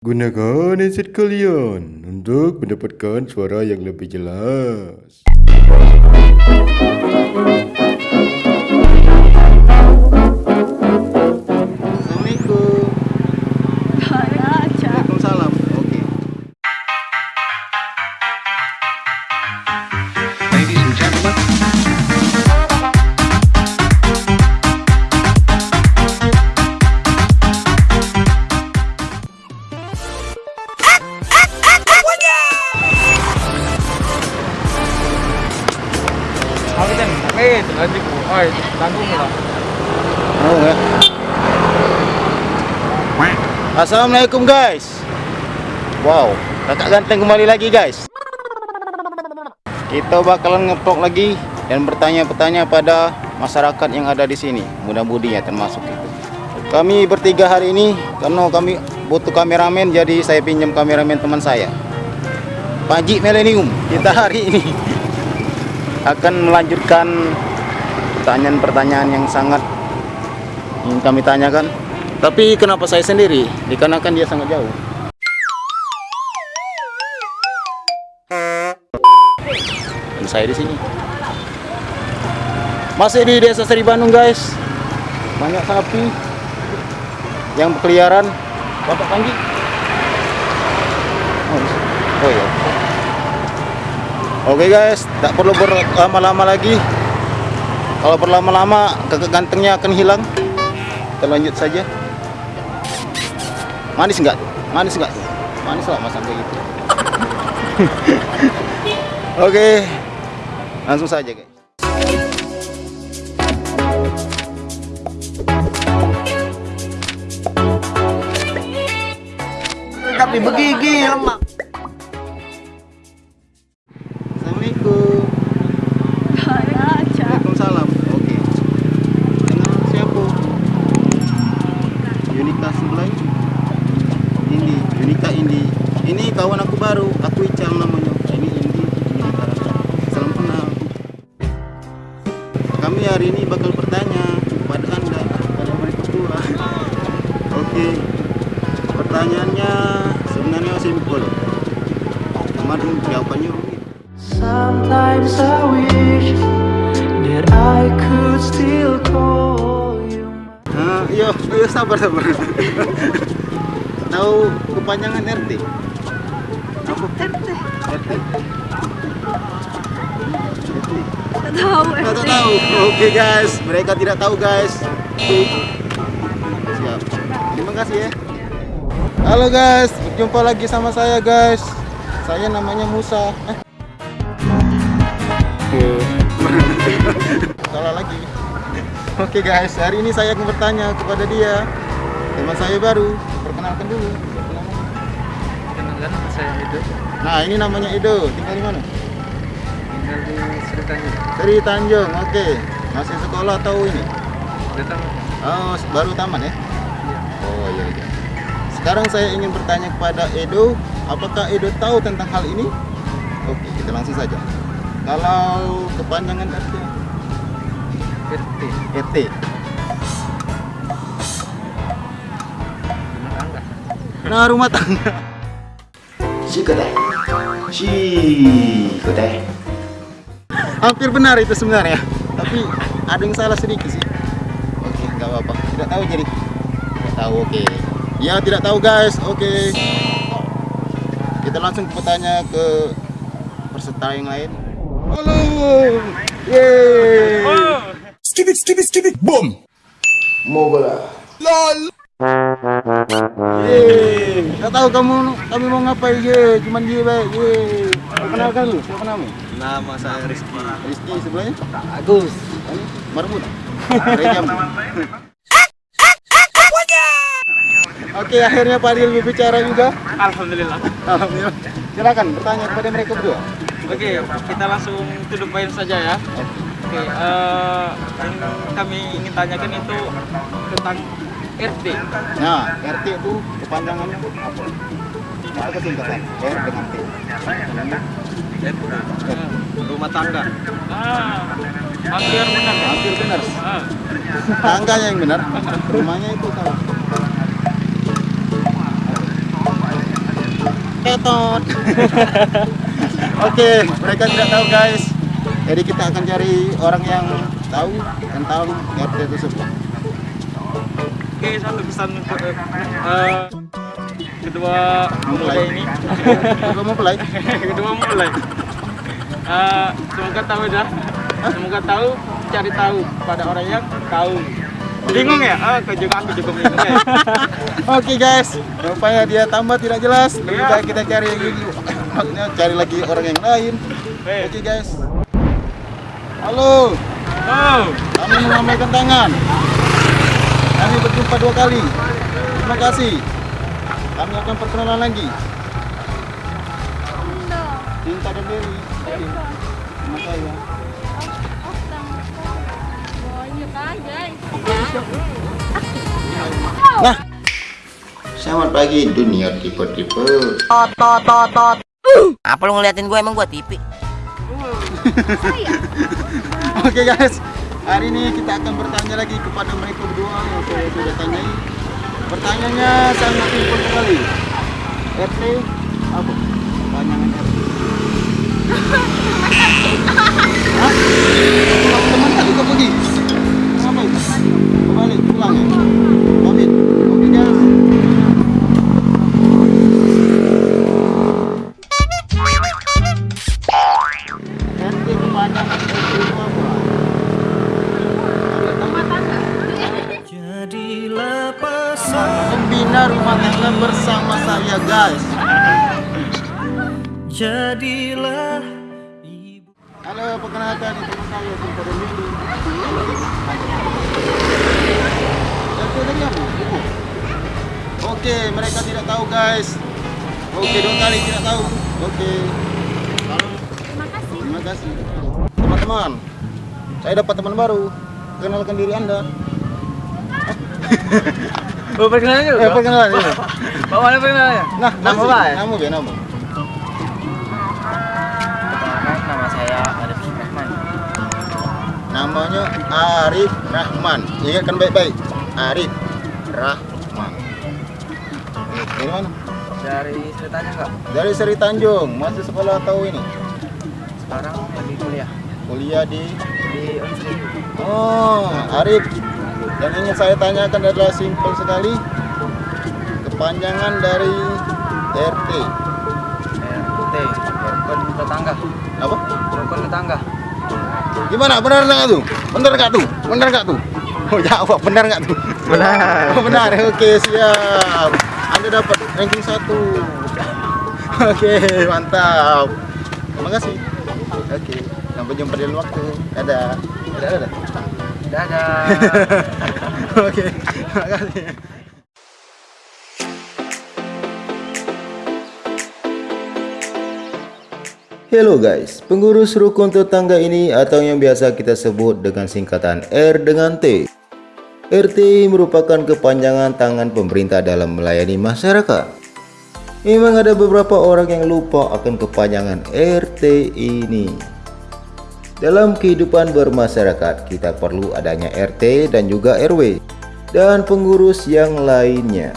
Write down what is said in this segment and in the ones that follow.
Gunakan headset kalian untuk mendapatkan suara yang lebih jelas. Assalamualaikum guys. Wow, kakak ganteng kembali lagi guys. Kita bakalan ngevlog lagi dan bertanya-bertanya pada masyarakat yang ada di sini, mudah-mudinya termasuk itu. Kami bertiga hari ini karena kami butuh kameramen jadi saya pinjam kameramen teman saya. Panji Millennium. Kita hari ini akan melanjutkan pertanyaan-pertanyaan yang sangat ingin kami tanyakan. Tapi kenapa saya sendiri? Dikarenakan dia sangat jauh. Dan saya di sini. Masih di Desa Seri Bandung, guys. Banyak sapi yang berkeliaran. Bapak Panji. Oh, oh iya. Oke guys, tak perlu berlama-lama lagi. Kalau berlama-lama, kakak gantengnya akan hilang. Kita lanjut saja. Manis enggak? Manis enggak? Manis lah mas sampai gitu. Oke, langsung saja guys. Tapi begigi lemak. Ini. Ini kawan aku baru. Aku Icang namanya. Ini Indi. Yunika. Salam kenal. Kami hari ini bakal bertanya kepada anda, kepada mereka berdua. Oke. Pertanyaannya sebenarnya simpel. Kemarin jawabannya rumit. Sometimes I wish that I could still call you. Ah, iya, iya sabar sabar. Tahu kepanjangan RT? RT. RT. tahu Nggak tahu. Oke guys, mereka tidak tahu guys. Siap. Terima kasih ya. Halo guys, berjumpa lagi sama saya guys. Saya namanya Musa. Eh. Salah lagi. Oke guys, hari ini saya akan bertanya kepada dia. Teman saya baru. Perkenalkan dulu. Kenalkan saya itu Nah, ini namanya Edo. Tinggal di mana? tinggal di Sri Tanjung. Dari Tanjung. Oke. Masih sekolah atau ini? Datang Oh, baru taman ya? Oh iya iya. Sekarang saya ingin bertanya kepada Edo, apakah Edo tahu tentang hal ini? Oke, kita langsung saja. Kalau kepanjangan RT, RT. RT. Nah, rumah tangga. Si kedai. Si kedai. Hampir benar itu sebenarnya. Tapi ada yang salah sedikit sih. Oke, nggak apa-apa. Tidak tahu jadi. Tidak tahu, oke. Ya, tidak tahu guys. Oke. Kita langsung bertanya ke peserta yang lain. Halo. Yeay. Skibit skibit skibit boom. Mau bola. Yeay. Nggak tahu kamu kami mau ngapain ye, cuman dia baik. Yeay. Perkenalkan lu, siapa namanya? Nama saya Rizky. Rizky sebelahnya? Agus. Marmut. Rejam. Oke, akhirnya Pak Adil berbicara juga. Alhamdulillah. Alhamdulillah. Silakan bertanya kepada mereka berdua. Oke, kita langsung to the point saja ya. Oke, eh, yang kami ingin tanyakan itu tentang RT. Nah, RT itu kepanjangannya apa? Apa kesingkatan? R dengan T. RT. Eh, rumah tangga. Ah, hampir benar ya? Hampir benar. Ah, Tangganya yang benar. Rumahnya itu salah. Tetot. Oke, mereka tidak tahu guys. Jadi kita akan cari orang yang tahu tentang RT tersebut. Oke, satu pesan untuk eh, eh, kedua pemuda ini. Mau mulai. kedua mulai. Eh, semoga tahu dah. Semoga tahu, cari tahu pada orang yang tahu. Bingung ya? Ah, aku juga aku juga bingung ya. Oke guys, rupanya dia tambah tidak jelas. Lebih Iya. baik kita cari lagi, maksudnya cari lagi orang yang lain. Oke guys. Halo, Oh, kami menambahkan tangan. Kami berjumpa dua kali. Terima kasih. Kami akan perkenalan lagi. Cinta dan Dewi. Oke. Nama saya. Nah, selamat pagi dunia tipe-tipe. Apa lu ngeliatin gue emang gue TV? Oke guys, hari ini kita akan bertanya lagi kepada mereka berdua yang saya sudah tanyai. Pertanyaannya sangat simpel sekali. RT apa? Pembina rumah tangga bersama saya guys. Jadilah Halo, perkenalkan ini teman saya Sinta Mili. RT dari apa? Ibu. Oke, mereka tidak tahu guys. Oke, dua kali tidak tahu. Oke. Terima kasih. Teman-teman, saya dapat teman baru. Kenalkan diri Anda. Oh perkenalan juga. Eh, perkenalan ini. Bawa mana perkenalannya? Nah, Nama apa ya? Nama ya, nama. Nama saya Arif Rahman. Namanya Arif Rahman. Ingatkan baik-baik. Arif Rahman. Dari mana? Dari ceritanya enggak? Dari Seri Tanjung. Masih sekolah atau ini? Sekarang lagi kuliah Kuliah di di Unsri. Oh, Arif. Yang ingin saya tanyakan adalah simpel sekali. Kepanjangan dari RT. RT, rukun tetangga. Apa? Rukun tetangga. Gimana? Benar nggak tuh? Benar nggak tuh? Benar nggak tuh? Oh jawab, benar nggak tuh? Benar. Oh, benar. Oke, siap. Anda dapat ranking satu. Oke, mantap. Terima kasih. Oke, sampai jumpa di lain waktu. Dadah. Dadah, dadah. Dadah. Oke, terima kasih. Hello guys, pengurus rukun tetangga ini atau yang biasa kita sebut dengan singkatan R dengan T. RT merupakan kepanjangan tangan pemerintah dalam melayani masyarakat. Memang ada beberapa orang yang lupa akan kepanjangan RT ini. Dalam kehidupan bermasyarakat, kita perlu adanya RT dan juga RW dan pengurus yang lainnya.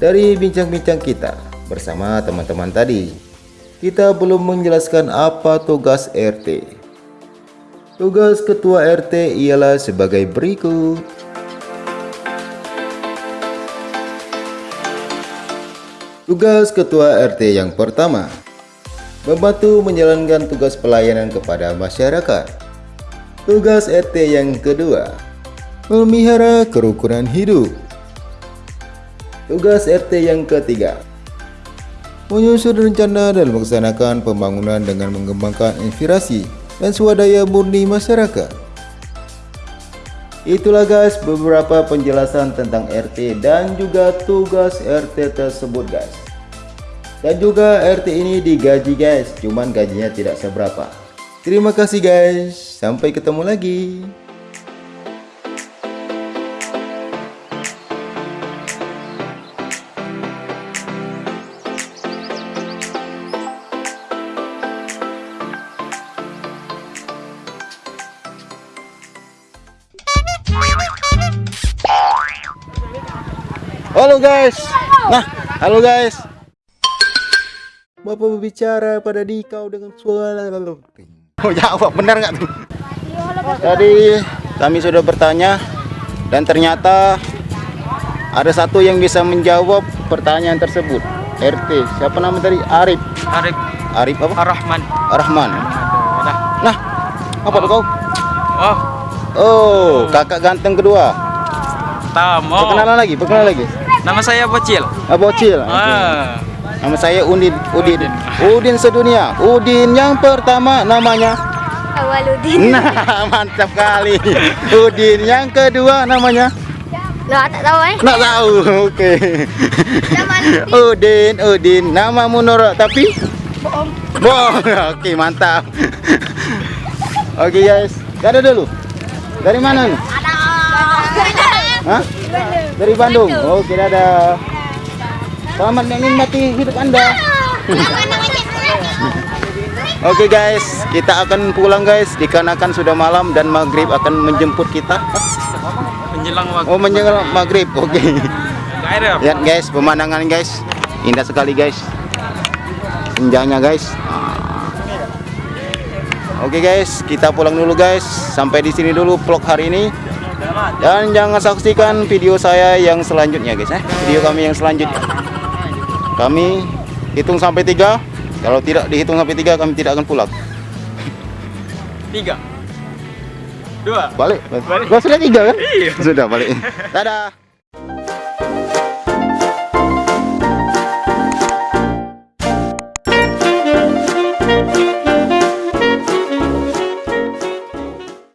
Dari bincang-bincang kita bersama teman-teman tadi, kita belum menjelaskan apa tugas RT. Tugas ketua RT ialah sebagai berikut. Tugas ketua RT yang pertama, membantu menjalankan tugas pelayanan kepada masyarakat. Tugas RT yang kedua, memelihara kerukunan hidup. Tugas RT yang ketiga, menyusun rencana dan melaksanakan pembangunan dengan mengembangkan inspirasi dan swadaya murni masyarakat. Itulah guys beberapa penjelasan tentang RT dan juga tugas RT tersebut guys. Dan juga RT ini digaji guys, cuman gajinya tidak seberapa. Terima kasih guys, sampai ketemu lagi. Halo guys. Nah, halo guys. Bapak berbicara pada dikau dengan suara Oh jawab benar nggak tuh? Tadi kami sudah bertanya dan ternyata ada satu yang bisa menjawab pertanyaan tersebut. RT, siapa nama tadi? Arif. Arif Arif apa? Ar-Rahman. Rahman. Dah. Nah, apa tuh kau? Oh, Oh, kakak ganteng kedua. Tam. Oh, Perkenalan lagi, perkenalan lagi. nama saya Bocil. Ah, bocil. Ah. Nama saya Udin, Udin. Udin sedunia. Udin yang pertama namanya. Awaludin. Nah, mantap kali. Udin yang kedua namanya. Lah tak tahu eh. Nggak tahu. Oke. Zaman Udin, Udin. Namamu Nora tapi bohong. Bohong. Oke, mantap. Oke, guys. Dadah dulu. Dari mana nih? Hah? Dari Bandung. Oke, dadah. Selamat menikmati hidup Anda. Oke guys, kita akan pulang guys dikarenakan sudah malam dan maghrib akan menjemput kita. Menjelang waktu. Oh menjelang maghrib, oke. Nggak ada. Lihat guys, pemandangan guys, indah sekali guys. Senjanya guys. Oke guys, kita pulang dulu guys. Sampai di sini dulu vlog hari ini. Dan jangan saksikan video saya yang selanjutnya guys eh. Video kami yang selanjutnya. Kami hitung sampai tiga. Kalau tidak dihitung sampai tiga, kami tidak akan pulang. Tiga. Dua. Balik. Balik. Gua sudah tiga kan? Iya. Sudah balik. Dadah.